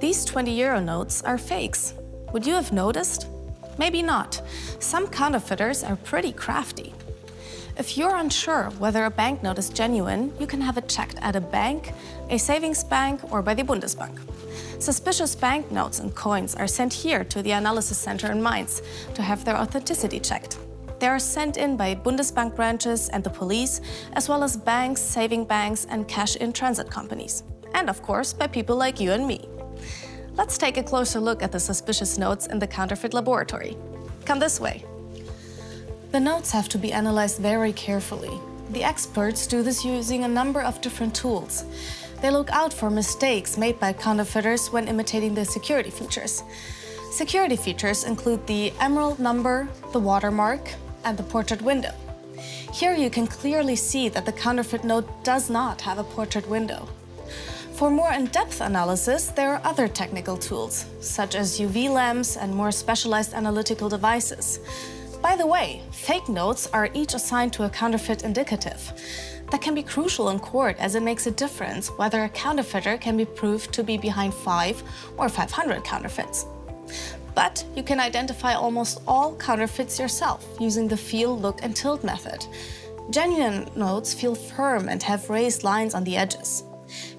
These 20 euro notes are fakes. Would you have noticed? Maybe not. Some counterfeiters are pretty crafty. If you're unsure whether a banknote is genuine, you can have it checked at a bank, a savings bank, or by the Bundesbank. Suspicious banknotes and coins are sent here to the analysis center in Mainz to have their authenticity checked. They are sent in by Bundesbank branches and the police, as well as banks, saving banks, and cash-in-transit companies. And of course, by people like you and me. Let's take a closer look at the suspicious notes in the counterfeit laboratory. Come this way. The notes have to be analyzed very carefully. The experts do this using a number of different tools. They look out for mistakes made by counterfeiters when imitating the security features. Security features include the emerald number, the watermark, and the portrait window. Here you can clearly see that the counterfeit note does not have a portrait window. For more in-depth analysis, there are other technical tools, such as UV lamps and more specialized analytical devices. By the way, fake notes are each assigned to a counterfeit indicative. That can be crucial in court as it makes a difference whether a counterfeiter can be proved to be behind 5 or 500 counterfeits. But you can identify almost all counterfeits yourself using the feel, look and tilt method. Genuine notes feel firm and have raised lines on the edges.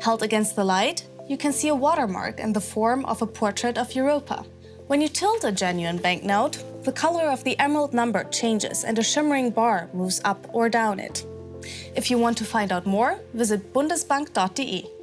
Held against the light, you can see a watermark in the form of a portrait of Europa. When you tilt a genuine banknote, the color of the emerald number changes and a shimmering bar moves up or down it. If you want to find out more, visit bundesbank.de.